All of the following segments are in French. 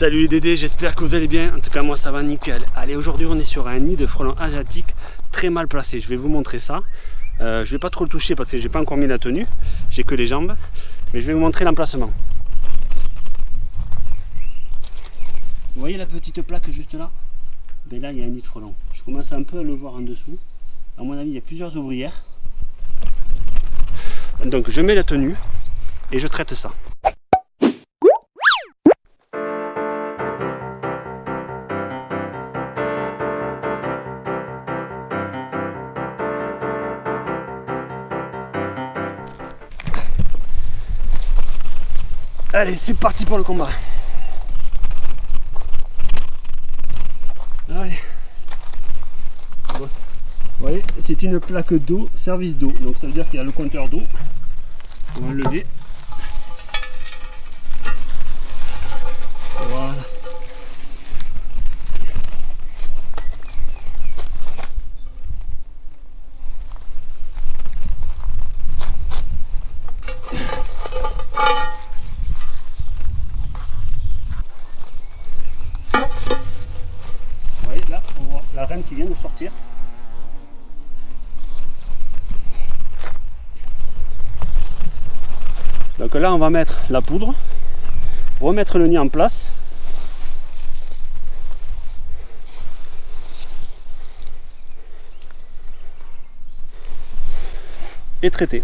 Salut les Dédés, j'espère que vous allez bien. En tout cas, moi ça va nickel. Allez, aujourd'hui on est sur un nid de frelons asiatiques très mal placé. Je vais vous montrer ça. Euh, je vais pas trop le toucher parce que j'ai pas encore mis la tenue. J'ai que les jambes. Mais je vais vous montrer l'emplacement. Vous voyez la petite plaque juste là? Ben Là, il y a un nid de frelons. Je commence un peu à le voir en dessous. À mon avis, il y a plusieurs ouvrières. Donc je mets la tenue et je traite ça. Allez, c'est parti pour le combat. Allez. Vous voyez, c'est une plaque d'eau, service d'eau. Donc ça veut dire qu'il y a le compteur d'eau. On va le lever. Voilà. Vous voyez là, on voit la reine qui vient de sortir. Donc là, on va mettre la poudre, remettre le nid en place. Et traiter.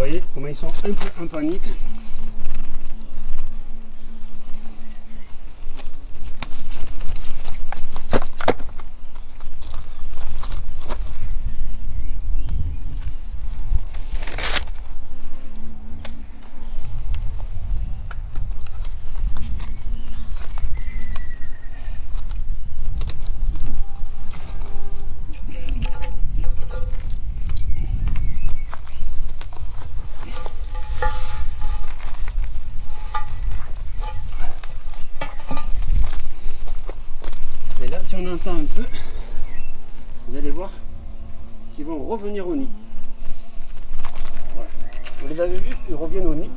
Voyez comment ils sont un peu en panique. Si on entend un peu, vous allez voir qu'ils vont revenir au nid. Voilà. Vous les avez vus, ils reviennent au nid.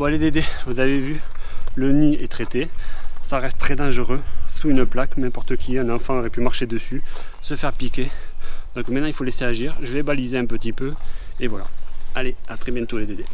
Bon allez Dédé, vous avez vu, le nid est traité. Ça reste très dangereux, sous une plaque, n'importe qui, un enfant aurait pu marcher dessus, se faire piquer. Donc maintenant il faut laisser agir, je vais baliser un petit peu, et voilà. Allez, à très bientôt les Dédés.